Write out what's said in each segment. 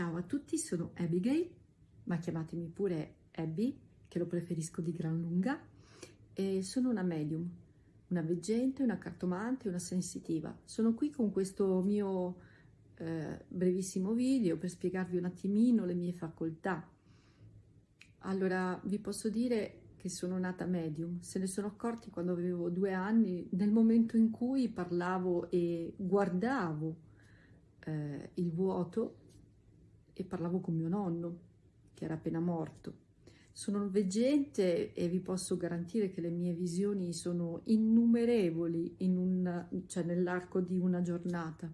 Ciao a tutti, sono Abigail, ma chiamatemi pure Abby, che lo preferisco di gran lunga, e sono una medium, una veggente, una cartomante, una sensitiva. Sono qui con questo mio eh, brevissimo video per spiegarvi un attimino le mie facoltà. Allora, vi posso dire che sono nata medium, se ne sono accorti quando avevo due anni, nel momento in cui parlavo e guardavo eh, il vuoto e parlavo con mio nonno, che era appena morto. Sono veggente e vi posso garantire che le mie visioni sono innumerevoli in cioè nell'arco di una giornata.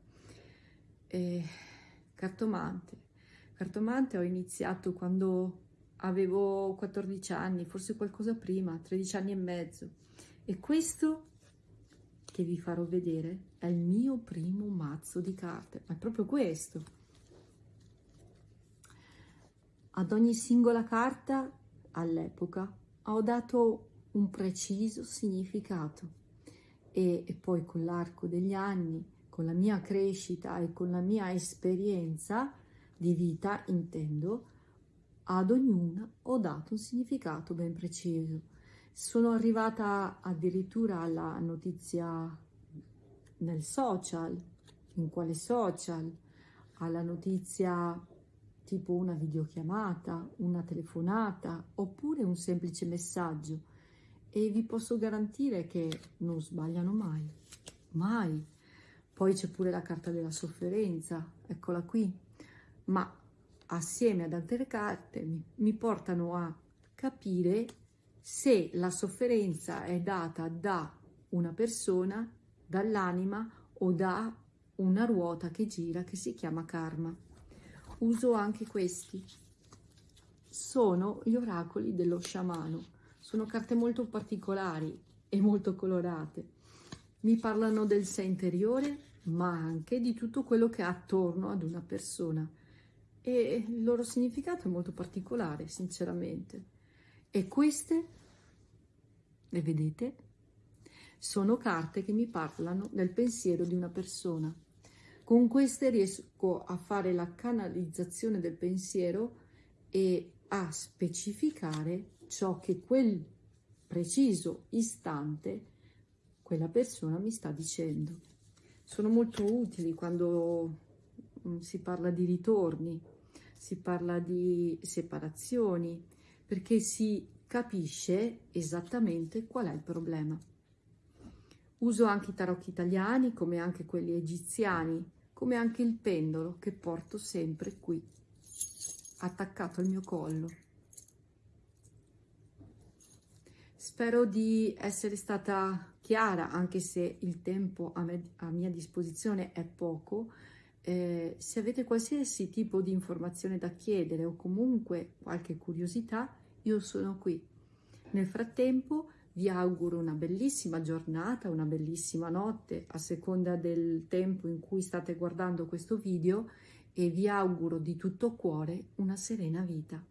E cartomante. Cartomante ho iniziato quando avevo 14 anni, forse qualcosa prima, 13 anni e mezzo. E questo che vi farò vedere è il mio primo mazzo di carte, ma è proprio questo. Ad ogni singola carta, all'epoca, ho dato un preciso significato e, e poi con l'arco degli anni, con la mia crescita e con la mia esperienza di vita, intendo, ad ognuna ho dato un significato ben preciso. Sono arrivata addirittura alla notizia nel social, in quale social, alla notizia tipo una videochiamata, una telefonata oppure un semplice messaggio. E vi posso garantire che non sbagliano mai, mai. Poi c'è pure la carta della sofferenza, eccola qui, ma assieme ad altre carte mi, mi portano a capire se la sofferenza è data da una persona, dall'anima o da una ruota che gira che si chiama karma uso anche questi. Sono gli oracoli dello sciamano. Sono carte molto particolari e molto colorate. Mi parlano del sé interiore, ma anche di tutto quello che ha attorno ad una persona. E il loro significato è molto particolare, sinceramente. E queste, le vedete, sono carte che mi parlano del pensiero di una persona. Con queste riesco a fare la canalizzazione del pensiero e a specificare ciò che quel preciso istante quella persona mi sta dicendo. Sono molto utili quando mm, si parla di ritorni, si parla di separazioni, perché si capisce esattamente qual è il problema. Uso anche i tarocchi italiani come anche quelli egiziani come anche il pendolo che porto sempre qui, attaccato al mio collo. Spero di essere stata chiara, anche se il tempo a, me, a mia disposizione è poco. Eh, se avete qualsiasi tipo di informazione da chiedere o comunque qualche curiosità, io sono qui. Nel frattempo vi auguro una bellissima giornata, una bellissima notte, a seconda del tempo in cui state guardando questo video e vi auguro di tutto cuore una serena vita.